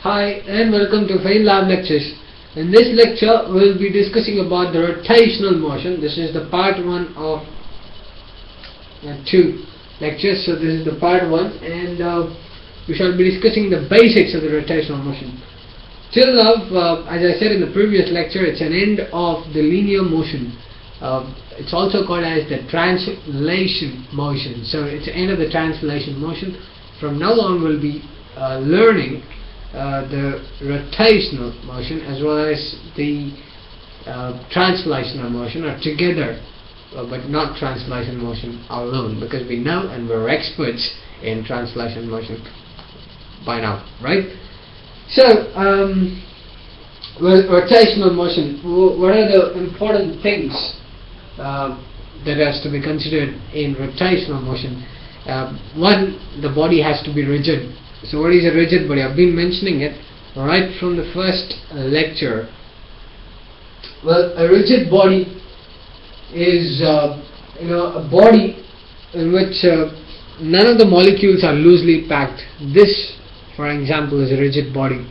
Hi and welcome to Fine Lab Lectures. In this lecture we will be discussing about the rotational motion. This is the part 1 of uh, 2 lectures. So this is the part 1 and uh, we shall be discussing the basics of the rotational motion. Till now, uh, as I said in the previous lecture, it's an end of the linear motion. Uh, it's also called as the translation motion. So it's the end of the translation motion. From now on we'll be uh, learning uh, the rotational motion as well as the uh, translational motion are together uh, but not translation motion alone because we know and we're experts in translation motion by now right? So um, well, rotational motion what are the important things uh, that has to be considered in rotational motion? Uh, one the body has to be rigid so what is a rigid body? I've been mentioning it right from the first lecture. Well, a rigid body is uh, you know a body in which uh, none of the molecules are loosely packed. This, for example, is a rigid body.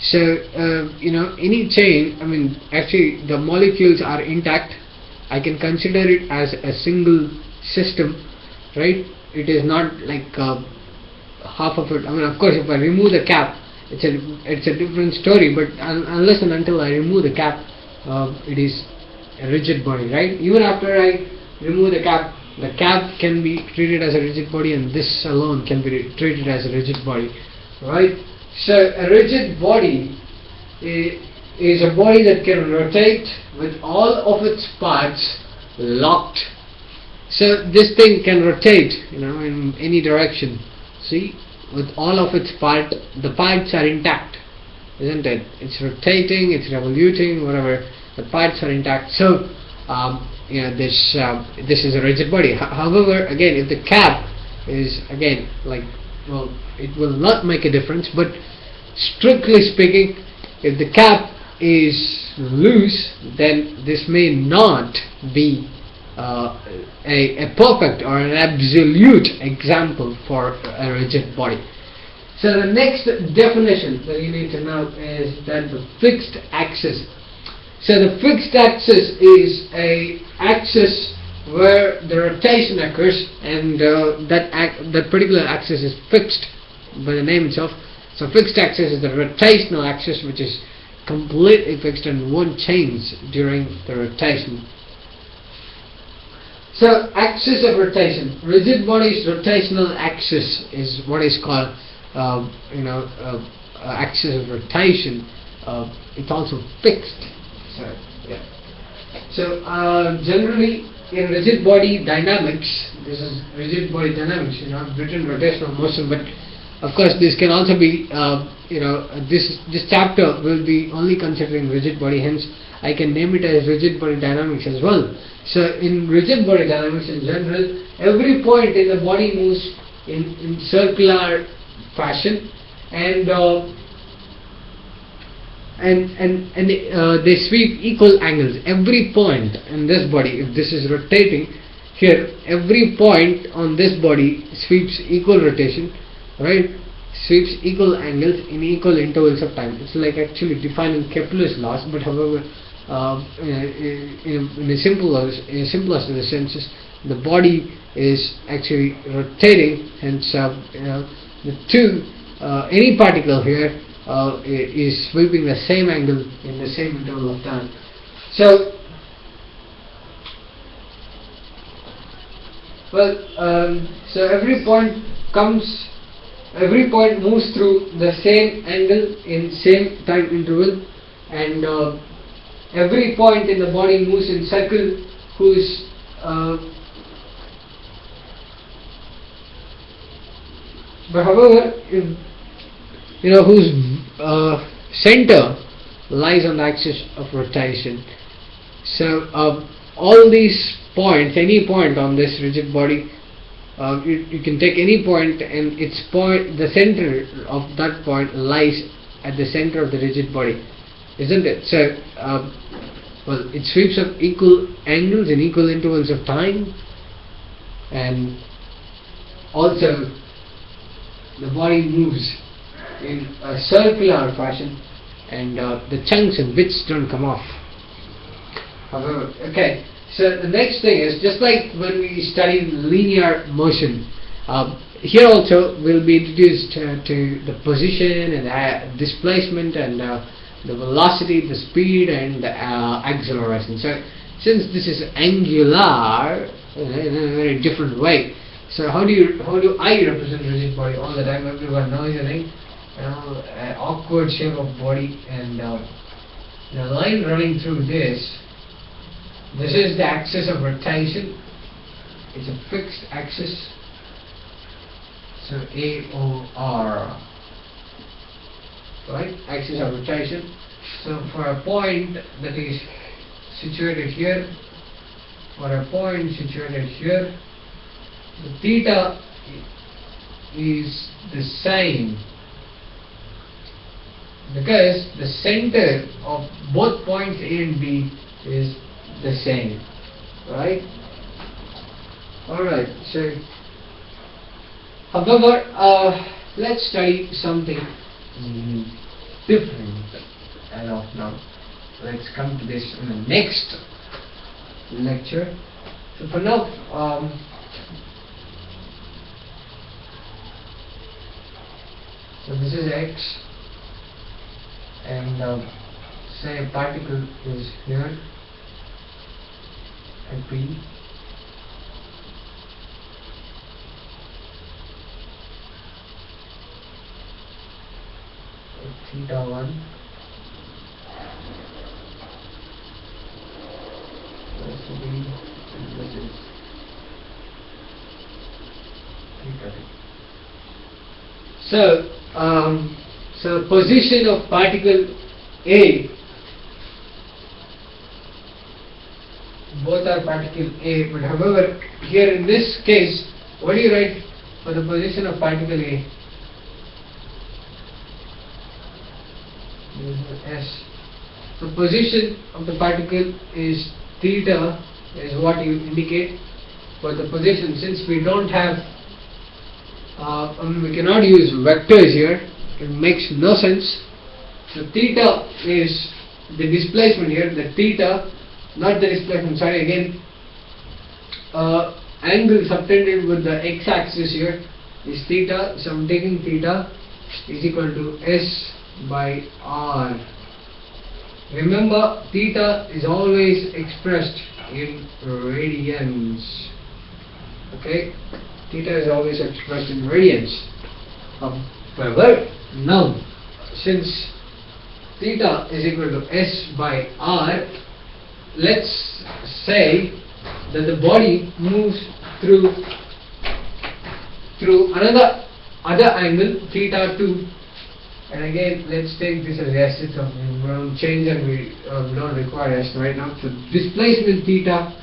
So uh, you know any chain. I mean, actually, the molecules are intact. I can consider it as a single system, right? It is not like uh, half of it. I mean, of course, if I remove the cap, it's a it's a different story. But un unless and until I remove the cap, uh, it is a rigid body, right? Even after I remove the cap, the cap can be treated as a rigid body, and this alone can be treated as a rigid body, right? So a rigid body is a body that can rotate with all of its parts locked. So this thing can rotate, you know, in any direction see with all of its part the parts are intact isn't it? It's rotating it's revoluting whatever the parts are intact. So um, you know this uh, this is a rigid body. H however again if the cap is again like well it will not make a difference but strictly speaking if the cap is loose then this may not be uh, a, a perfect or an absolute example for a rigid body. So the next definition that you need to know is that the fixed axis. So the fixed axis is a axis where the rotation occurs and uh, that that particular axis is fixed by the name itself. So fixed axis is the rotational axis which is completely fixed and won't change during the rotation so axis of rotation, rigid body's rotational axis is what is called, uh, you know, uh, uh, axis of rotation. Uh, it's also fixed. So yeah. So uh, generally in rigid body dynamics, this is rigid body dynamics. You know, I've written rotational motion, but of course this can also be, uh, you know, this this chapter will be only considering rigid body. Hence, I can name it as rigid body dynamics as well. So in rigid body dynamics in general, every point in the body moves in, in circular fashion and uh, and and and uh, they sweep equal angles. Every point in this body, if this is rotating here, every point on this body sweeps equal rotation, right? Sweeps equal angles in equal intervals of time. It's like actually defining Kepler's laws, but however uh, in, in, simple in a simplest of the senses, the body is actually rotating, hence uh, you the two uh, any particle here uh, is sweeping the same angle in the same interval of time. So, well, um, so every point comes, every point moves through the same angle in same time interval, and uh, every point in the body moves in circle whose uh, but however if, you know whose uh, center lies on the axis of rotation. So uh, all these points any point on this rigid body uh, you, you, can take any point and its point the center of that point lies at the center of the rigid body isn't it? So, uh, well, it sweeps up equal angles in equal intervals of time, and also the body moves in a circular fashion and uh, the chunks and bits don't come off. However, okay, so the next thing is just like when we study linear motion, uh, here also we'll be introduced uh, to the position and uh, displacement and uh, the velocity, the speed and the uh, acceleration. So since this is angular in a, very different way, so how do you how do I represent rigid body all the time? Everyone knows I think you know uh, awkward shape of body and uh, the line running through this. This is the axis of rotation. It's a fixed axis. So A O R right axis of rotation so for a point that is situated here for a point situated here the theta is the same because the center of both points A and B is the same right? Alright so however uh, let's study something mm, different. As of now let's come to this in the next lecture. So for now um, so this is x and um, say a particle is here B theta 1 this will and this is theta 2 so um, so position of particle A both are particle A but however here in this case what do you write for the position of particle A? S. The position of the particle is theta is what you indicate for the position. Since we don't have uh, I mean, we cannot use vectors here it makes no sense. So theta is the displacement here the theta not the displacement sorry again. Uh, angle subtended with the x-axis here is theta so I'm taking theta is equal to s by r. Remember theta is always expressed in radians. Okay? Theta is always expressed in radians. However now since theta is equal to s by r let's say that the body moves through through another other angle theta 2 and again let's take this as s it's a we don't change and we, uh, we don't require s right now. So displacement theta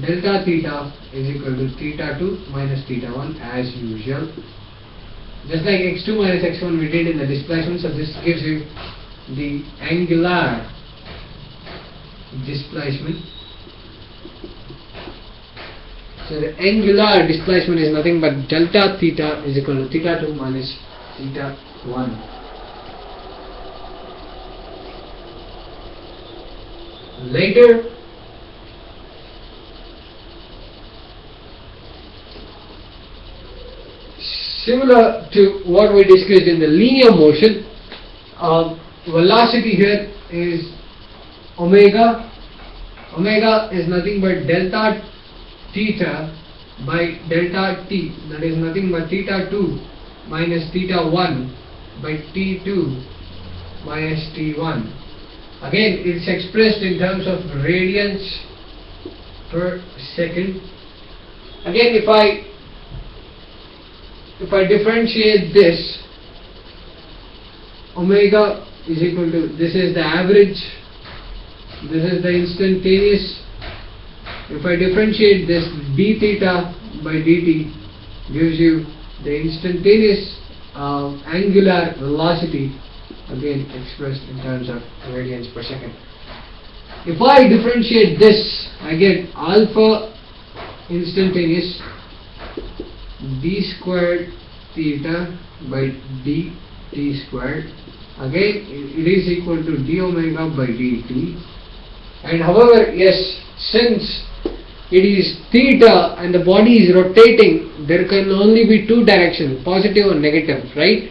delta theta is equal to theta 2 minus theta 1 as usual. Just like x2 minus x1 we did in the displacement so this gives you the angular displacement. So the angular displacement is nothing but delta theta is equal to theta 2 minus theta 1 later similar to what we discussed in the linear motion uh, velocity here is omega omega is nothing but delta theta by delta t. That is nothing but theta 2 minus theta 1 by t2 minus t1 again it's expressed in terms of radians per second. Again if I if I differentiate this omega is equal to this is the average this is the instantaneous if I differentiate this d theta by dt gives you the instantaneous uh, angular velocity again expressed in terms of radians per second. If I differentiate this I get alpha instantaneous d squared theta by d t squared. Again it is equal to d omega by dt and however yes since it is theta and the body is rotating there can only be two directions positive or negative right?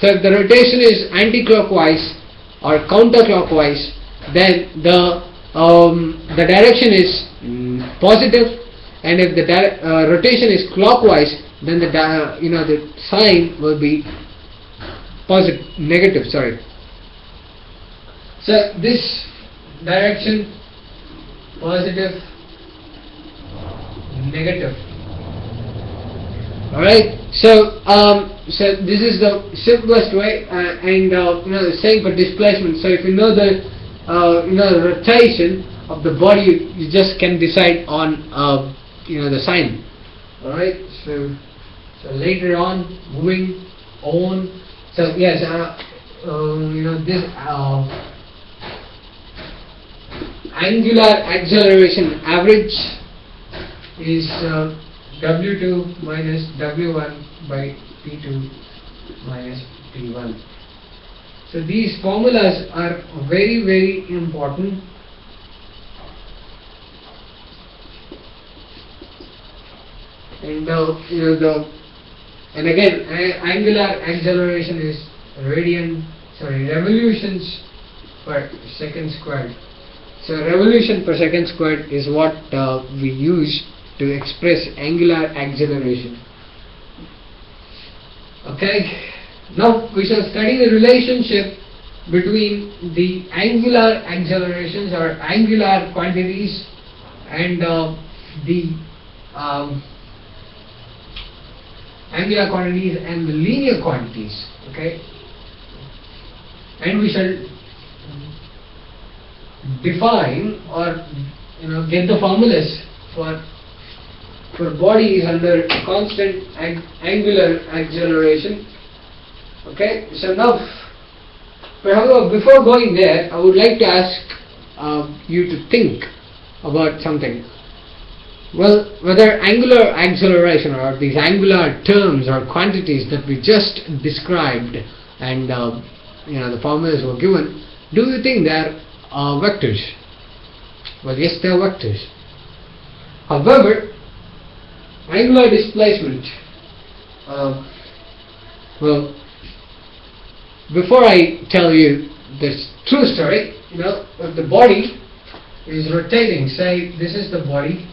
So if the rotation is anti-clockwise or counterclockwise then the um, the direction is mm, positive. And if the uh, rotation is clockwise then the you know the sign will be positive negative sorry. So this direction positive negative. Alright? So um, so this is the simplest way uh, and uh, you know the same for displacement. So if you know the uh, you know the rotation of the body you just can decide on uh, you know the sign. Alright? So so later on moving on. So yes uh, um, you know this uh, angular acceleration average is uh, W2 minus W1 by T2 minus T1. So these formulas are very very important and uh, you know the and again angular acceleration is radian sorry revolutions per second squared so revolution per second squared is what uh, we use to express angular acceleration. Okay, now we shall study the relationship between the angular accelerations or angular quantities and uh, the um, angular quantities and the linear quantities. Okay, and we shall define or you know get the formulas for for body is under constant ang angular acceleration. Okay? So now but however before going there I would like to ask uh, you to think about something. Well whether angular acceleration or these angular terms or quantities that we just described and uh, you know the formulas were given do you think they are uh, vectors. Well yes they are vectors. However angular displacement uh, well before I tell you this true story you know if the body is rotating. Say this is the body.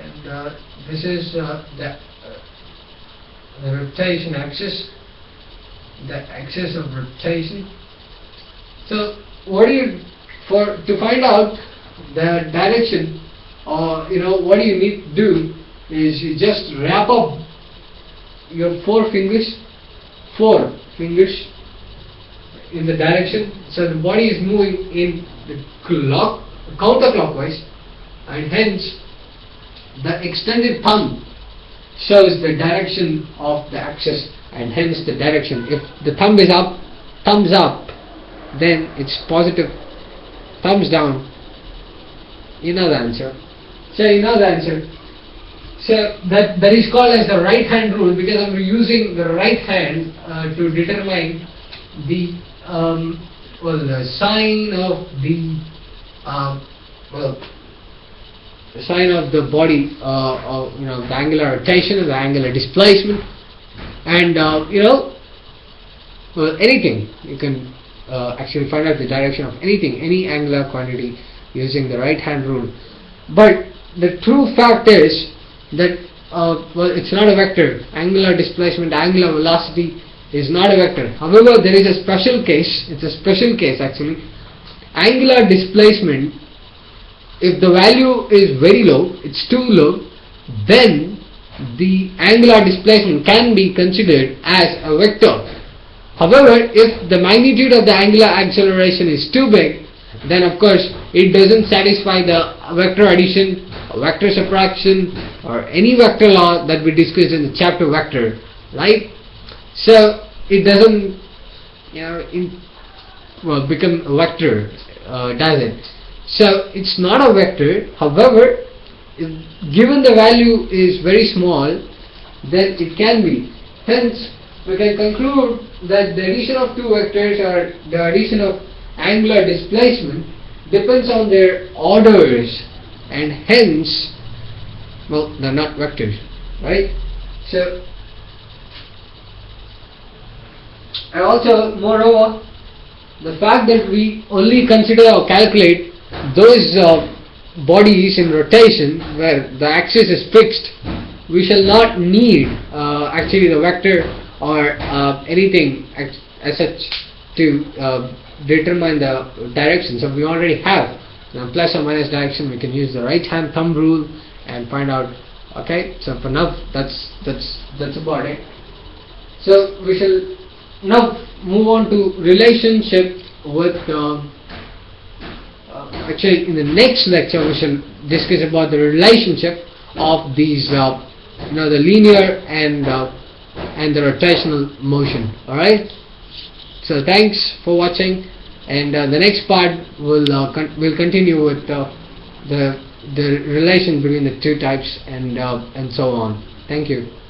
And uh, this is uh, the, uh, the rotation axis the axis of rotation so what do you for to find out the direction or you know what you need to do is you just wrap up your four fingers four fingers in the direction. So the body is moving in the clock counterclockwise and hence the extended thumb shows the direction of the axis and hence the direction if the thumb is up thumbs up then it's positive thumbs down you know the answer. So you know the answer. So that that is called as the right hand rule because I'm using the right hand uh, to determine the um, well the sign of the uh, well the sign of the body uh, of you know the angular rotation and the angular displacement and uh, you know well anything. You can uh, actually find out the direction of anything any angular quantity using the right hand rule. But the true fact is that uh, well it's not a vector. Angular displacement angular velocity is not a vector. However there is a special case. It's a special case actually. Angular displacement if the value is very low it's too low then the angular displacement can be considered as a vector however if the magnitude of the angular acceleration is too big then of course it doesn't satisfy the vector addition, vector subtraction or any vector law that we discussed in the chapter vector, right? So it doesn't you know in, well become a vector, uh, does it? So it's not a vector. However, if given the value is very small, then it can be. Hence, we can conclude that the addition of two vectors or the addition of angular displacement depends on their orders and hence, well, they're not vectors, right? So, and also, moreover, the fact that we only consider or calculate those uh, bodies in rotation where the axis is fixed, we shall not need uh, actually the vector or uh, anything as, such to uh, determine the direction. So we already have now plus or minus direction. We can use the right hand thumb rule and find out. Okay, so for now that's that's that's about it. So we shall now move on to relationship with. Uh, actually, in the next lecture we shall discuss about the relationship of these, uh, you know, the linear and uh, and the rotational motion. All right. So thanks for watching, and uh, the next part will uh, con- will continue with uh, the the relation between the two types and uh, and so on. Thank you.